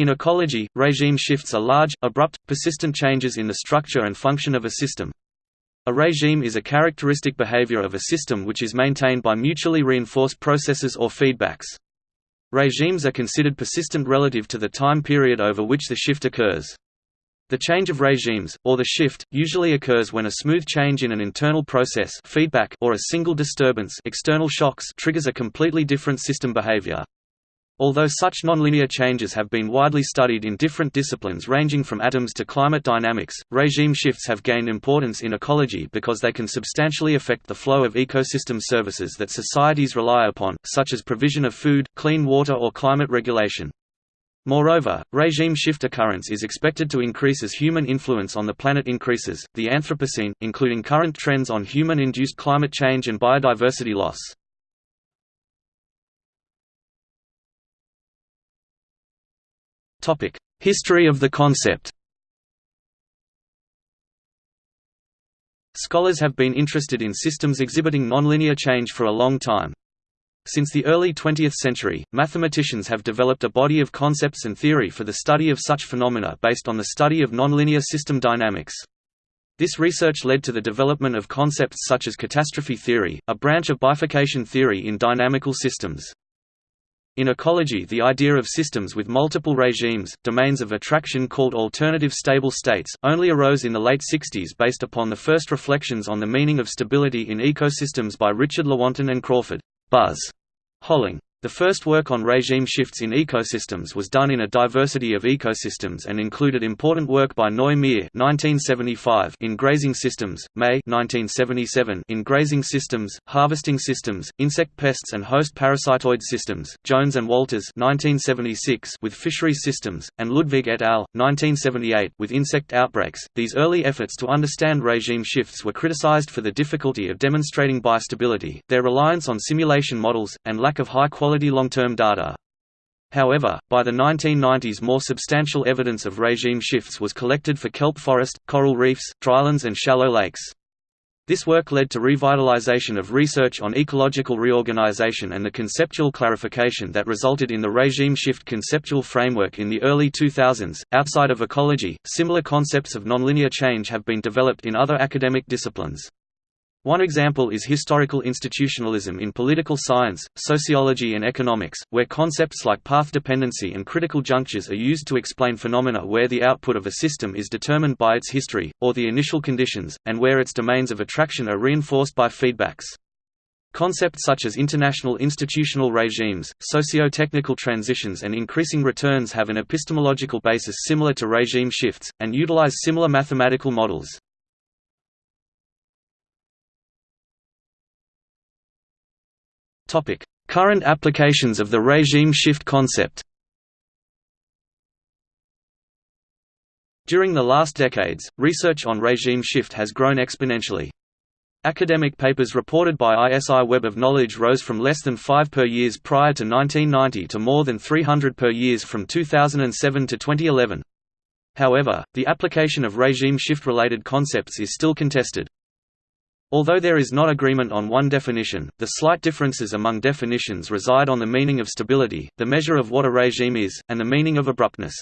In ecology, regime shifts are large, abrupt, persistent changes in the structure and function of a system. A regime is a characteristic behavior of a system which is maintained by mutually reinforced processes or feedbacks. Regimes are considered persistent relative to the time period over which the shift occurs. The change of regimes, or the shift, usually occurs when a smooth change in an internal process feedback or a single disturbance external shocks triggers a completely different system behavior. Although such nonlinear changes have been widely studied in different disciplines ranging from atoms to climate dynamics, regime shifts have gained importance in ecology because they can substantially affect the flow of ecosystem services that societies rely upon, such as provision of food, clean water or climate regulation. Moreover, regime shift occurrence is expected to increase as human influence on the planet increases, the Anthropocene, including current trends on human-induced climate change and biodiversity loss. History of the concept Scholars have been interested in systems exhibiting nonlinear change for a long time. Since the early 20th century, mathematicians have developed a body of concepts and theory for the study of such phenomena based on the study of nonlinear system dynamics. This research led to the development of concepts such as catastrophe theory, a branch of bifurcation theory in dynamical systems. In ecology the idea of systems with multiple regimes, domains of attraction called alternative stable states, only arose in the late 60s based upon the first reflections on the meaning of stability in ecosystems by Richard Lewontin and Crawford. Buzz Holling the first work on regime shifts in ecosystems was done in a diversity of ecosystems and included important work by Noy Meir in grazing systems, May 1977 in grazing systems, harvesting systems, insect pests and host parasitoid systems, Jones and Walters 1976 with fisheries systems, and Ludwig et al. 1978 with insect outbreaks. These early efforts to understand regime shifts were criticized for the difficulty of demonstrating bistability, their reliance on simulation models, and lack of high quality long-term data. However, by the 1990s more substantial evidence of regime shifts was collected for kelp forest, coral reefs, drylands and shallow lakes. This work led to revitalization of research on ecological reorganization and the conceptual clarification that resulted in the regime shift conceptual framework in the early 2000s. Outside of ecology, similar concepts of nonlinear change have been developed in other academic disciplines. One example is historical institutionalism in political science, sociology and economics, where concepts like path dependency and critical junctures are used to explain phenomena where the output of a system is determined by its history, or the initial conditions, and where its domains of attraction are reinforced by feedbacks. Concepts such as international institutional regimes, socio-technical transitions and increasing returns have an epistemological basis similar to regime shifts, and utilize similar mathematical models. Current applications of the regime shift concept During the last decades, research on regime shift has grown exponentially. Academic papers reported by ISI Web of Knowledge rose from less than 5 per years prior to 1990 to more than 300 per years from 2007 to 2011. However, the application of regime shift-related concepts is still contested. Although there is not agreement on one definition, the slight differences among definitions reside on the meaning of stability, the measure of what a regime is, and the meaning of abruptness.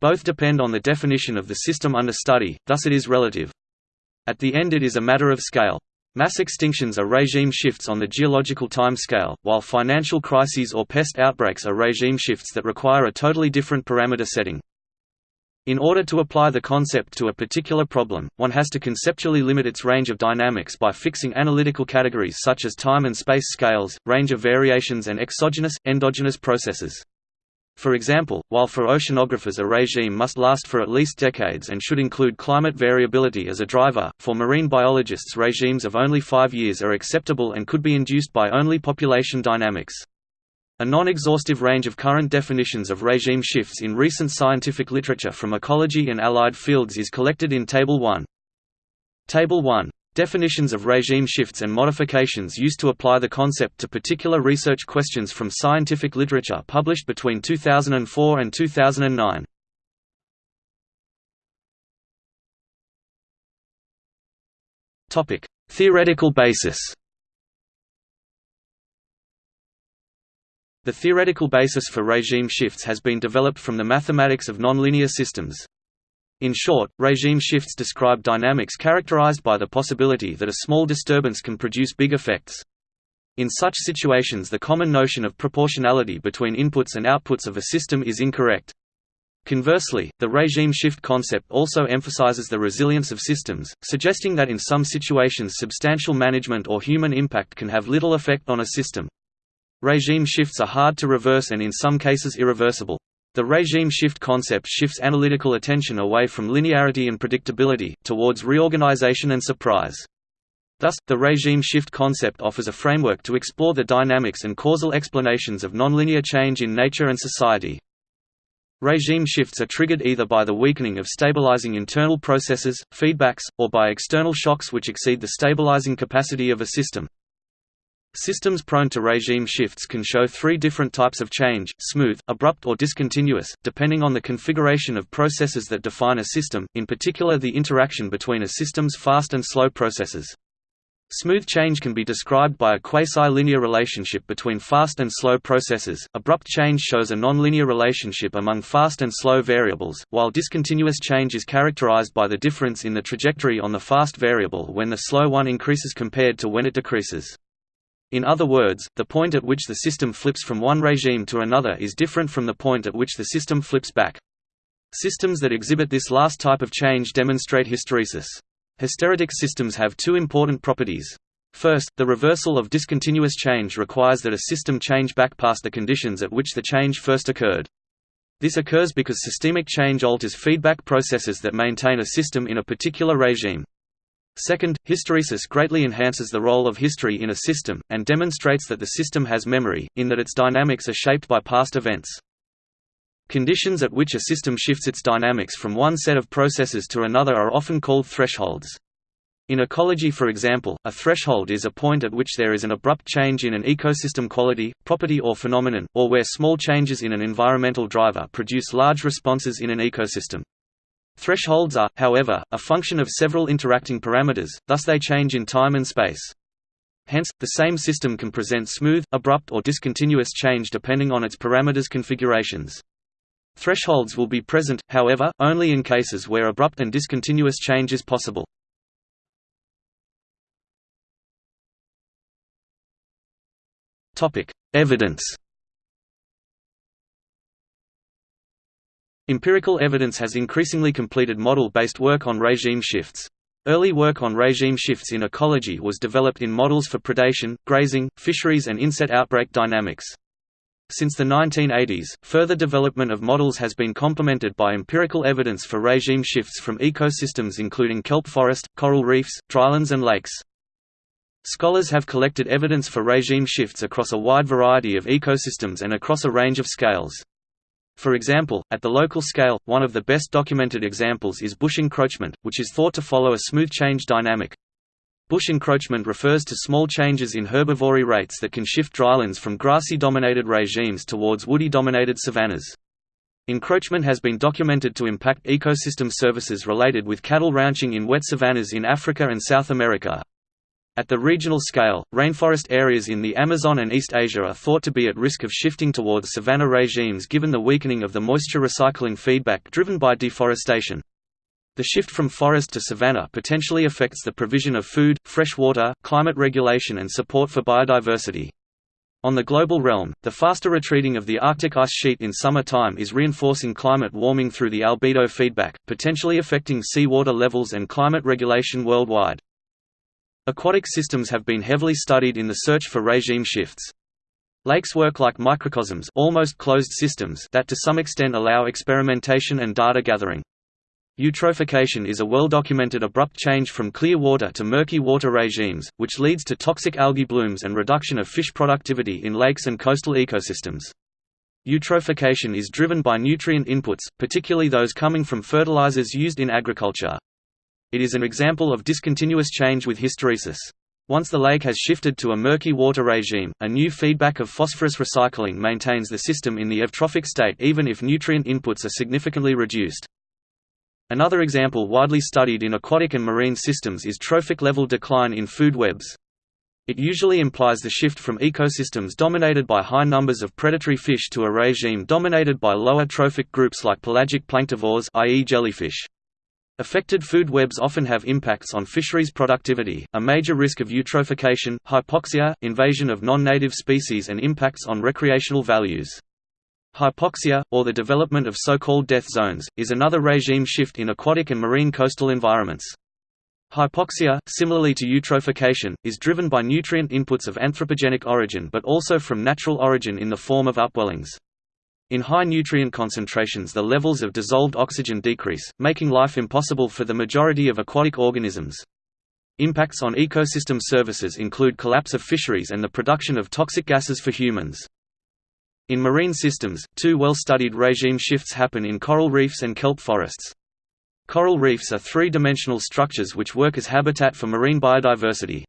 Both depend on the definition of the system under study, thus it is relative. At the end it is a matter of scale. Mass extinctions are regime shifts on the geological time scale, while financial crises or pest outbreaks are regime shifts that require a totally different parameter setting. In order to apply the concept to a particular problem, one has to conceptually limit its range of dynamics by fixing analytical categories such as time and space scales, range of variations and exogenous, endogenous processes. For example, while for oceanographers a regime must last for at least decades and should include climate variability as a driver, for marine biologists regimes of only five years are acceptable and could be induced by only population dynamics. A non-exhaustive range of current definitions of regime shifts in recent scientific literature from ecology and allied fields is collected in Table 1. Table 1. Definitions of regime shifts and modifications used to apply the concept to particular research questions from scientific literature published between 2004 and 2009. Topic: Theoretical basis. The theoretical basis for regime shifts has been developed from the mathematics of nonlinear systems. In short, regime shifts describe dynamics characterized by the possibility that a small disturbance can produce big effects. In such situations the common notion of proportionality between inputs and outputs of a system is incorrect. Conversely, the regime shift concept also emphasizes the resilience of systems, suggesting that in some situations substantial management or human impact can have little effect on a system. Regime shifts are hard to reverse and in some cases irreversible. The regime shift concept shifts analytical attention away from linearity and predictability, towards reorganization and surprise. Thus, the regime shift concept offers a framework to explore the dynamics and causal explanations of nonlinear change in nature and society. Regime shifts are triggered either by the weakening of stabilizing internal processes, feedbacks, or by external shocks which exceed the stabilizing capacity of a system. Systems prone to regime shifts can show three different types of change, smooth, abrupt or discontinuous, depending on the configuration of processes that define a system, in particular the interaction between a system's fast and slow processes. Smooth change can be described by a quasi-linear relationship between fast and slow processes, abrupt change shows a nonlinear relationship among fast and slow variables, while discontinuous change is characterized by the difference in the trajectory on the fast variable when the slow one increases compared to when it decreases. In other words, the point at which the system flips from one regime to another is different from the point at which the system flips back. Systems that exhibit this last type of change demonstrate hysteresis. Hysteretic systems have two important properties. First, the reversal of discontinuous change requires that a system change back past the conditions at which the change first occurred. This occurs because systemic change alters feedback processes that maintain a system in a particular regime. Second, hysteresis greatly enhances the role of history in a system, and demonstrates that the system has memory, in that its dynamics are shaped by past events. Conditions at which a system shifts its dynamics from one set of processes to another are often called thresholds. In ecology for example, a threshold is a point at which there is an abrupt change in an ecosystem quality, property or phenomenon, or where small changes in an environmental driver produce large responses in an ecosystem. Thresholds are, however, a function of several interacting parameters, thus they change in time and space. Hence, the same system can present smooth, abrupt or discontinuous change depending on its parameters configurations. Thresholds will be present, however, only in cases where abrupt and discontinuous change is possible. Evidence Empirical evidence has increasingly completed model-based work on regime shifts. Early work on regime shifts in ecology was developed in models for predation, grazing, fisheries and inset outbreak dynamics. Since the 1980s, further development of models has been complemented by empirical evidence for regime shifts from ecosystems including kelp forest, coral reefs, drylands and lakes. Scholars have collected evidence for regime shifts across a wide variety of ecosystems and across a range of scales. For example, at the local scale, one of the best documented examples is bush encroachment, which is thought to follow a smooth change dynamic. Bush encroachment refers to small changes in herbivory rates that can shift drylands from grassy-dominated regimes towards woody-dominated savannas. Encroachment has been documented to impact ecosystem services related with cattle ranching in wet savannas in Africa and South America. At the regional scale, rainforest areas in the Amazon and East Asia are thought to be at risk of shifting towards savanna regimes given the weakening of the moisture recycling feedback driven by deforestation. The shift from forest to savanna potentially affects the provision of food, fresh water, climate regulation and support for biodiversity. On the global realm, the faster retreating of the Arctic ice sheet in summer time is reinforcing climate warming through the albedo feedback, potentially affecting seawater levels and climate regulation worldwide. Aquatic systems have been heavily studied in the search for regime shifts. Lakes work like microcosms almost closed systems that to some extent allow experimentation and data gathering. Eutrophication is a well-documented abrupt change from clear water to murky water regimes, which leads to toxic algae blooms and reduction of fish productivity in lakes and coastal ecosystems. Eutrophication is driven by nutrient inputs, particularly those coming from fertilizers used in agriculture. It is an example of discontinuous change with hysteresis. Once the lake has shifted to a murky water regime, a new feedback of phosphorus recycling maintains the system in the eutrophic state even if nutrient inputs are significantly reduced. Another example widely studied in aquatic and marine systems is trophic level decline in food webs. It usually implies the shift from ecosystems dominated by high numbers of predatory fish to a regime dominated by lower trophic groups like pelagic planktivores i.e. jellyfish. Affected food webs often have impacts on fisheries productivity, a major risk of eutrophication, hypoxia, invasion of non-native species and impacts on recreational values. Hypoxia, or the development of so-called death zones, is another regime shift in aquatic and marine coastal environments. Hypoxia, similarly to eutrophication, is driven by nutrient inputs of anthropogenic origin but also from natural origin in the form of upwellings. In high nutrient concentrations the levels of dissolved oxygen decrease, making life impossible for the majority of aquatic organisms. Impacts on ecosystem services include collapse of fisheries and the production of toxic gases for humans. In marine systems, two well-studied regime shifts happen in coral reefs and kelp forests. Coral reefs are three-dimensional structures which work as habitat for marine biodiversity.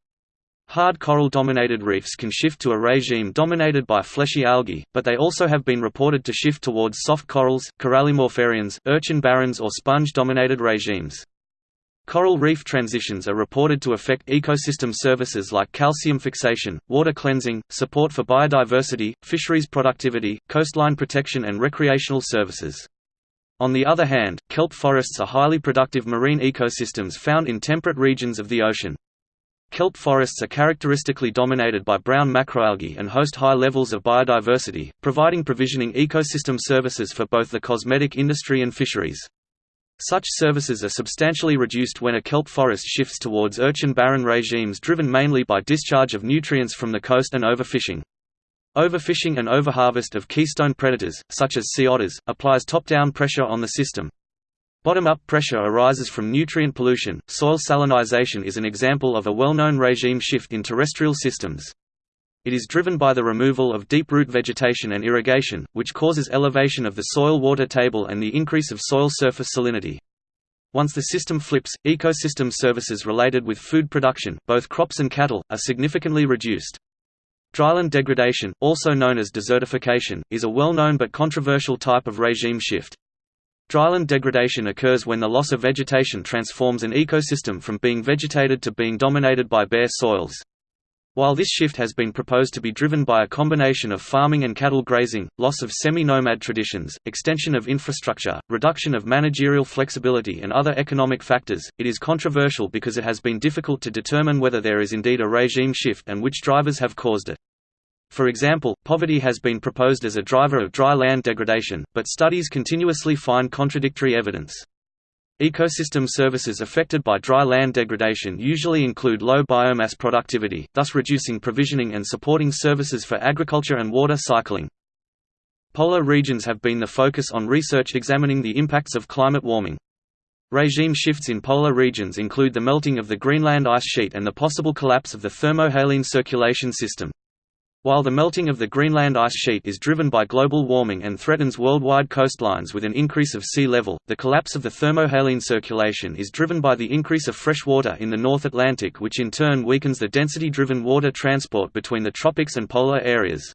Hard coral-dominated reefs can shift to a regime dominated by fleshy algae, but they also have been reported to shift towards soft corals, corallimorpharians, urchin barrens or sponge-dominated regimes. Coral reef transitions are reported to affect ecosystem services like calcium fixation, water cleansing, support for biodiversity, fisheries productivity, coastline protection and recreational services. On the other hand, kelp forests are highly productive marine ecosystems found in temperate regions of the ocean. Kelp forests are characteristically dominated by brown macroalgae and host high levels of biodiversity, providing provisioning ecosystem services for both the cosmetic industry and fisheries. Such services are substantially reduced when a kelp forest shifts towards urchin barren regimes driven mainly by discharge of nutrients from the coast and overfishing. Overfishing and overharvest of keystone predators, such as sea otters, applies top-down pressure on the system. Bottom-up pressure arises from nutrient pollution. Soil salinization is an example of a well-known regime shift in terrestrial systems. It is driven by the removal of deep-root vegetation and irrigation, which causes elevation of the soil water table and the increase of soil surface salinity. Once the system flips, ecosystem services related with food production, both crops and cattle, are significantly reduced. Dryland degradation, also known as desertification, is a well-known but controversial type of regime shift. Dryland degradation occurs when the loss of vegetation transforms an ecosystem from being vegetated to being dominated by bare soils. While this shift has been proposed to be driven by a combination of farming and cattle grazing, loss of semi-nomad traditions, extension of infrastructure, reduction of managerial flexibility and other economic factors, it is controversial because it has been difficult to determine whether there is indeed a regime shift and which drivers have caused it. For example, poverty has been proposed as a driver of dry land degradation, but studies continuously find contradictory evidence. Ecosystem services affected by dry land degradation usually include low biomass productivity, thus reducing provisioning and supporting services for agriculture and water cycling. Polar regions have been the focus on research examining the impacts of climate warming. Regime shifts in polar regions include the melting of the Greenland ice sheet and the possible collapse of the thermohaline circulation system. While the melting of the Greenland ice sheet is driven by global warming and threatens worldwide coastlines with an increase of sea level, the collapse of the thermohaline circulation is driven by the increase of fresh water in the North Atlantic which in turn weakens the density-driven water transport between the tropics and polar areas.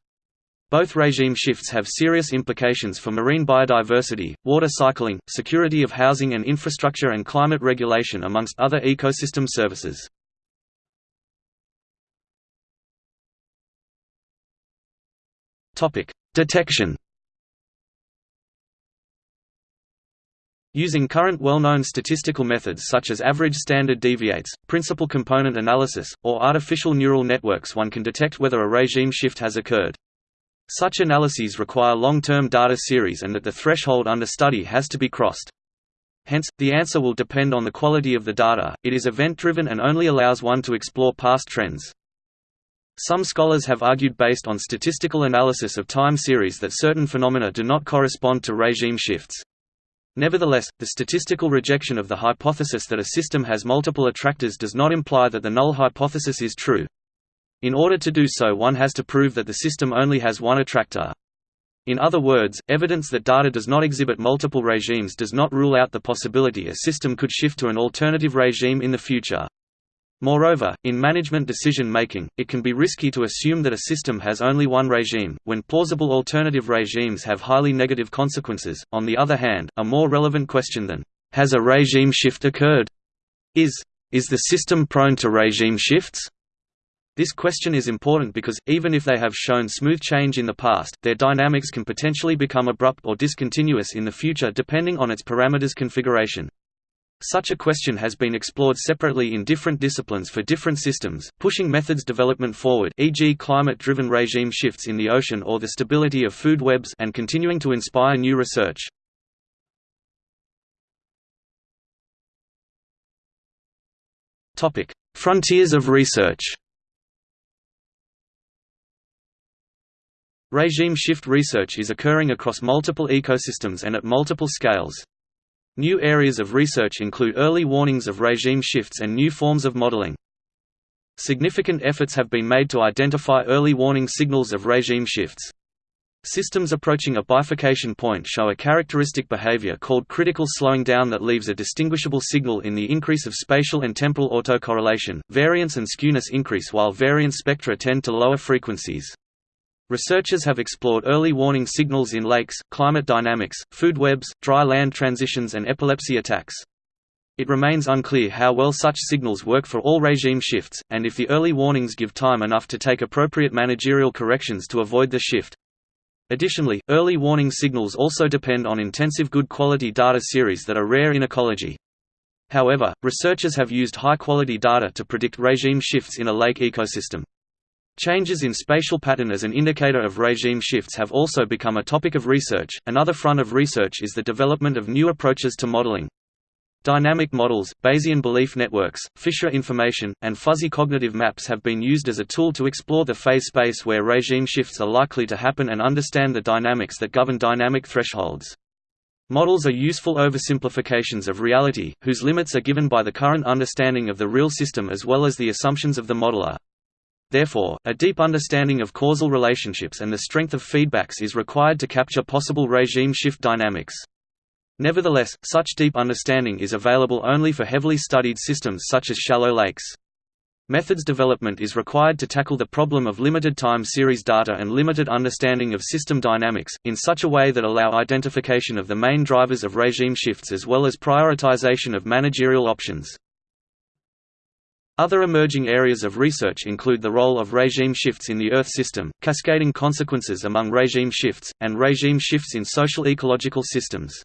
Both regime shifts have serious implications for marine biodiversity, water cycling, security of housing and infrastructure and climate regulation amongst other ecosystem services. Topic: Detection. Using current well-known statistical methods such as average standard deviates, principal component analysis, or artificial neural networks one can detect whether a regime shift has occurred. Such analyses require long-term data series and that the threshold under study has to be crossed. Hence, the answer will depend on the quality of the data, it is event-driven and only allows one to explore past trends. Some scholars have argued based on statistical analysis of time series that certain phenomena do not correspond to regime shifts. Nevertheless, the statistical rejection of the hypothesis that a system has multiple attractors does not imply that the null hypothesis is true. In order to do so one has to prove that the system only has one attractor. In other words, evidence that data does not exhibit multiple regimes does not rule out the possibility a system could shift to an alternative regime in the future. Moreover, in management decision-making, it can be risky to assume that a system has only one regime, when plausible alternative regimes have highly negative consequences. On the other hand, a more relevant question than, has a regime shift occurred? is, is the system prone to regime shifts? This question is important because, even if they have shown smooth change in the past, their dynamics can potentially become abrupt or discontinuous in the future depending on its parameters configuration. Such a question has been explored separately in different disciplines for different systems, pushing methods development forward e.g. climate-driven regime shifts in the ocean or the stability of food webs and continuing to inspire new research. Frontiers of research Regime shift research is occurring across multiple ecosystems and at multiple scales. New areas of research include early warnings of regime shifts and new forms of modeling. Significant efforts have been made to identify early warning signals of regime shifts. Systems approaching a bifurcation point show a characteristic behavior called critical slowing down that leaves a distinguishable signal in the increase of spatial and temporal autocorrelation. Variance and skewness increase while variance spectra tend to lower frequencies. Researchers have explored early warning signals in lakes, climate dynamics, food webs, dry land transitions and epilepsy attacks. It remains unclear how well such signals work for all regime shifts, and if the early warnings give time enough to take appropriate managerial corrections to avoid the shift. Additionally, early warning signals also depend on intensive good quality data series that are rare in ecology. However, researchers have used high-quality data to predict regime shifts in a lake ecosystem. Changes in spatial pattern as an indicator of regime shifts have also become a topic of research. Another front of research is the development of new approaches to modeling. Dynamic models, Bayesian belief networks, Fisher information, and fuzzy cognitive maps have been used as a tool to explore the phase space where regime shifts are likely to happen and understand the dynamics that govern dynamic thresholds. Models are useful oversimplifications of reality, whose limits are given by the current understanding of the real system as well as the assumptions of the modeler. Therefore, a deep understanding of causal relationships and the strength of feedbacks is required to capture possible regime shift dynamics. Nevertheless, such deep understanding is available only for heavily studied systems such as shallow lakes. Methods development is required to tackle the problem of limited time series data and limited understanding of system dynamics, in such a way that allow identification of the main drivers of regime shifts as well as prioritization of managerial options. Other emerging areas of research include the role of regime shifts in the Earth system, cascading consequences among regime shifts, and regime shifts in social ecological systems.